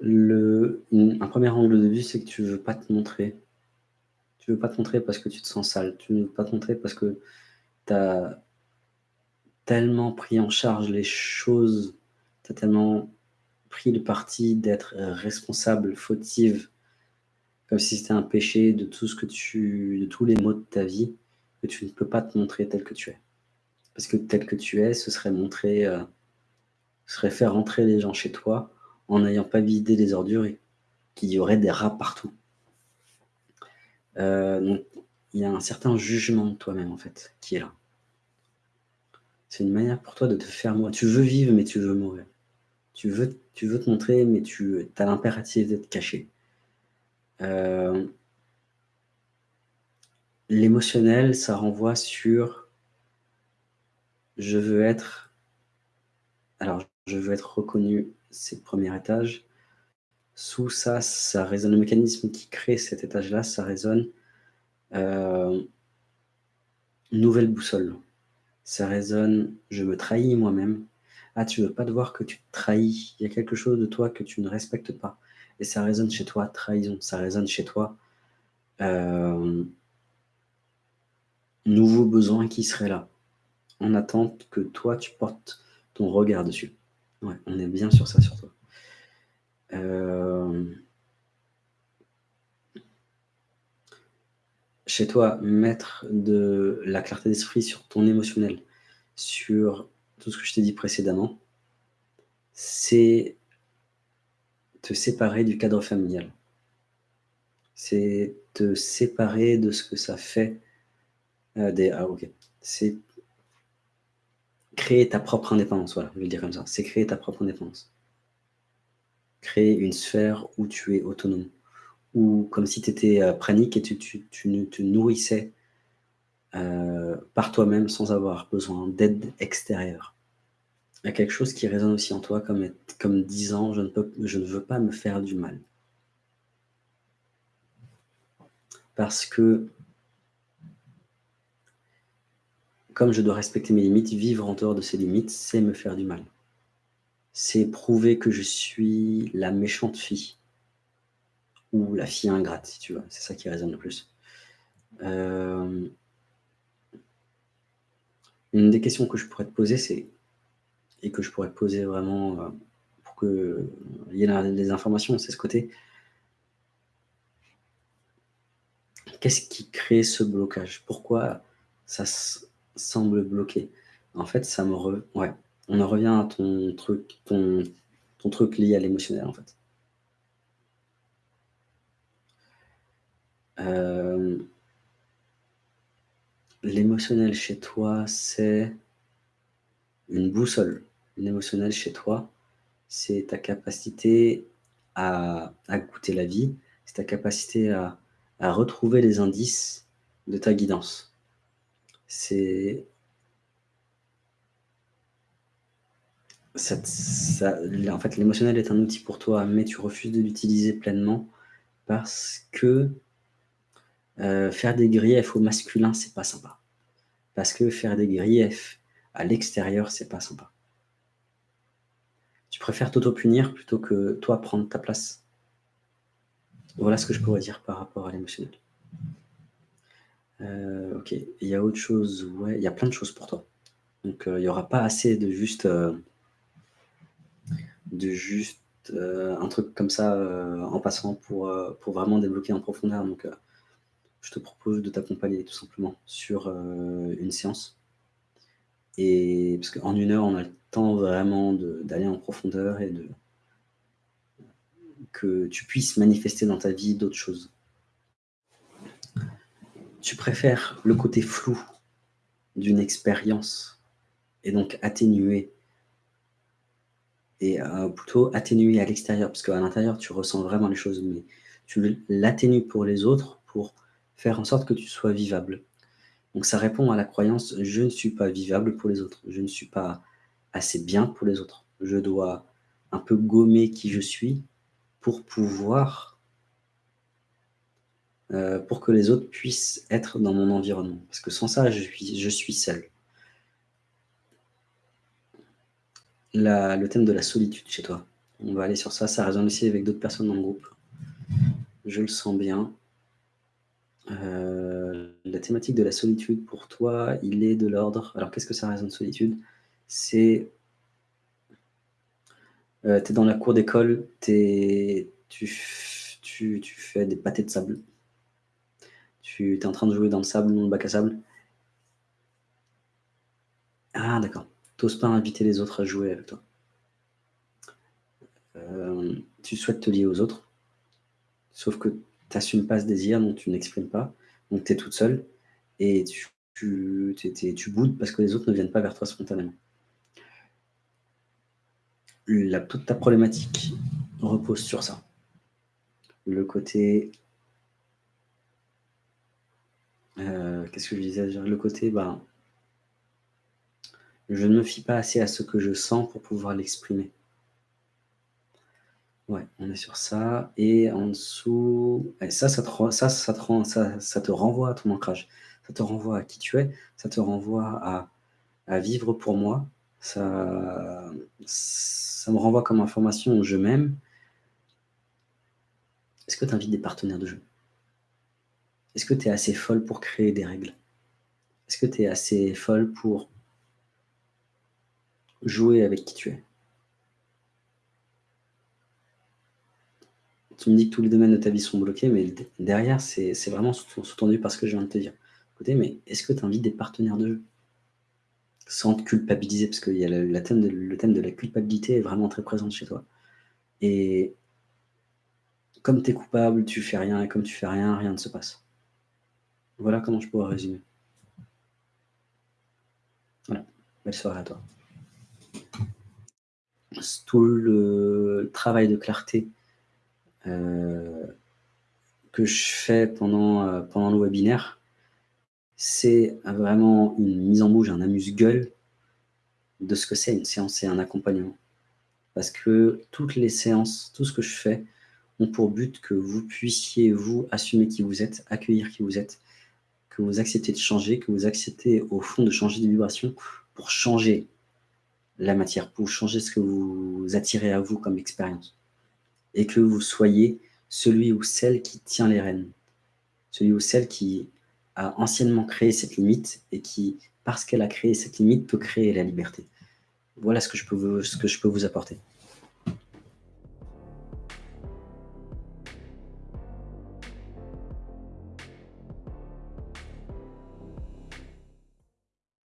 Le, un premier angle de vue, c'est que tu veux pas te montrer. Tu veux pas te montrer parce que tu te sens sale. Tu ne veux pas te montrer parce que tu as tellement pris en charge les choses, tu as tellement pris le parti d'être responsable, fautive, comme si c'était un péché de tout ce que tu, de tous les maux de ta vie, que tu ne peux pas te montrer tel que tu es. Parce que tel que tu es, ce serait montrer, euh, ce serait faire rentrer les gens chez toi en n'ayant pas vidé les ordures et qu'il y aurait des rats partout. Euh, donc, il y a un certain jugement de toi-même, en fait, qui est là. C'est une manière pour toi de te faire mourir. Tu veux vivre, mais tu veux mourir. Tu veux, te montrer, mais tu as l'impératif d'être caché. Euh, l'émotionnel, ça renvoie sur je veux être alors je veux être reconnu, c'est le premier étage. Sous ça, ça résonne le mécanisme qui crée cet étage-là, ça résonne euh, nouvelle boussole. Ça résonne je me trahis moi-même. Ah, tu veux pas te voir que tu te trahis. Il y a quelque chose de toi que tu ne respectes pas et ça résonne chez toi trahison, ça résonne chez toi euh, nouveau besoin qui serait là, en attente que toi tu portes ton regard dessus. On est bien sur ça sur toi. Euh, chez toi, mettre de la clarté d'esprit sur ton émotionnel, sur tout ce que je t'ai dit précédemment, c'est te séparer du cadre familial. C'est te séparer de ce que ça fait euh, des... Ah ok. C'est créer ta propre indépendance, voilà, je vais le dire comme ça. C'est créer ta propre indépendance. Créer une sphère où tu es autonome. Ou comme si tu étais euh, pranique et tu, tu, tu, te nourrissais euh, par toi-même sans avoir besoin d'aide extérieure. Il y a quelque chose qui résonne aussi en toi comme, comme disant je ne, peux, je ne veux pas me faire du mal. Parce que, comme je dois respecter mes limites, vivre en dehors de ces limites, c'est me faire du mal. C'est prouver que je suis la méchante fille. Ou la fille ingrate, si tu veux. C'est ça qui résonne le plus. Euh, une des questions que je pourrais te poser, c'est et que je pourrais poser vraiment euh, pour qu'il y ait des informations, c'est ce côté. Qu'est-ce qui crée ce blocage? Pourquoi ça semble bloqué En fait, ça me ouais, on en revient à ton truc, ton, truc lié à l'émotionnel, en fait. Euh, l'émotionnel chez toi, c'est une boussole émotionnel chez toi, c'est ta capacité à, goûter la vie, c'est ta capacité à, retrouver les indices de ta guidance. C'est en fait, l'émotionnel est un outil pour toi, mais tu refuses de l'utiliser pleinement parce que euh, faire des griefs au masculin, c'est pas sympa. Parce que faire des griefs à l'extérieur, c'est pas sympa. Tu préfères t'auto-punir plutôt que toi prendre ta place? Voilà ce que je pourrais dire par rapport à l'émotionnel. Euh, ok, il y a autre chose, ouais, il y a plein de choses pour toi. Donc euh, il n'y aura pas assez de juste, euh, de juste un truc comme ça en passant pour, pour vraiment débloquer en profondeur. Donc je te propose de t'accompagner tout simplement sur une séance. Et parce qu'en une heure, on a le temps vraiment d'aller en profondeur et de que tu puisses manifester dans ta vie d'autres choses. Tu préfères le côté flou d'une expérience et donc atténuer et euh, plutôt atténuer à l'extérieur? Parce qu'à l'intérieur tu ressens vraiment les choses mais tu l'atténues pour les autres pour faire en sorte que tu sois vivable. Donc ça répond à la croyance « je ne suis pas vivable pour les autres, je ne suis pas assez bien pour les autres, je dois un peu gommer qui je suis pour pouvoir, euh, pour que les autres puissent être dans mon environnement. Parce que sans ça, je suis, je suis seul. le thème de la solitude chez toi. On va aller sur ça, ça résonne aussi avec d'autres personnes dans le groupe. Je le sens bien. Euh, la thématique de la solitude, pour toi, il est de l'ordre... Alors, qu'est-ce que ça résonne solitude? C'est... Euh, tu es dans la cour d'école, tu, tu, tu fais des pâtés de sable. Tu es en train de jouer dans le sable, dans le bac à sable. Ah, d'accord. T'oses pas inviter les autres à jouer avec toi. Euh, tu souhaites te lier aux autres, sauf que tu n'assumes pas ce désir, donc tu n'exprimes pas, donc tu es toute seule, et tu, tu, boudes parce que les autres ne viennent pas vers toi spontanément. Toute ta problématique repose sur ça. Le côté... Euh, qu'est-ce que je disais Le côté, bah, je ne me fie pas assez à ce que je sens pour pouvoir l'exprimer. Ouais, on est sur ça. Et en dessous, ça, ça te, ça, ça, te ça, ça te renvoie à ton ancrage. Ça te renvoie à qui tu es. Ça te renvoie à, à vivre pour moi. Ça, ça me renvoie comme information je m'aime. Est-ce que tu invites des partenaires de jeu? Est-ce que tu es assez folle pour créer des règles? Est-ce que tu es assez folle pour jouer avec qui tu es? Tu me dis que tous les domaines de ta vie sont bloqués, mais derrière, c'est vraiment sous-tendu par ce que je viens de te dire. Écoutez, mais est-ce que tu invites des partenaires de jeu? Sans te culpabiliser, parce que y a le, thème de, le thème de la culpabilité est vraiment très présent chez toi. Et comme tu es coupable, tu fais rien, et comme tu fais rien, rien ne se passe. Voilà comment je pourrais résumer. Voilà, belle soirée à toi. Tout le travail de clarté euh, que je fais pendant, euh, pendant le webinaire, c'est vraiment une mise en bouche, un amuse-gueule de ce que c'est une séance et un accompagnement. Parce que toutes les séances, tout ce que je fais, ont pour but que vous puissiez, vous, assumer qui vous êtes, accueillir qui vous êtes, que vous acceptez de changer, que vous acceptez au fond de changer de vibration pour changer la matière, pour changer ce que vous attirez à vous comme expérience et que vous soyez celui ou celle qui tient les rênes, celui ou celle qui a anciennement créé cette limite et qui, parce qu'elle a créé cette limite, peut créer la liberté. Voilà ce que je peux vous, ce que je peux vous apporter.